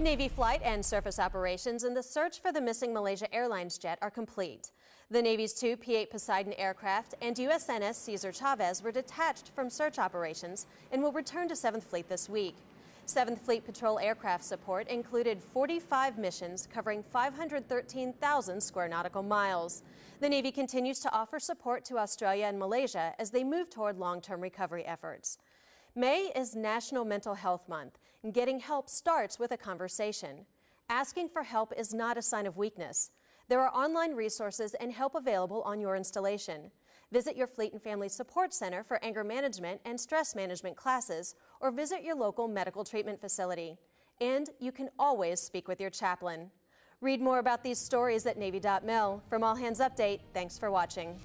Navy flight and surface operations in the search for the missing Malaysia Airlines jet are complete. The Navy's two P-8 Poseidon aircraft and USNS Cesar Chavez were detached from search operations and will return to 7th Fleet this week. 7th Fleet Patrol aircraft support included 45 missions covering 513,000 square nautical miles. The Navy continues to offer support to Australia and Malaysia as they move toward long-term recovery efforts. May is National Mental Health Month, and getting help starts with a conversation. Asking for help is not a sign of weakness. There are online resources and help available on your installation. Visit your Fleet and Family Support Center for anger management and stress management classes, or visit your local medical treatment facility. And you can always speak with your chaplain. Read more about these stories at Navy.mil. From All Hands Update, thanks for watching.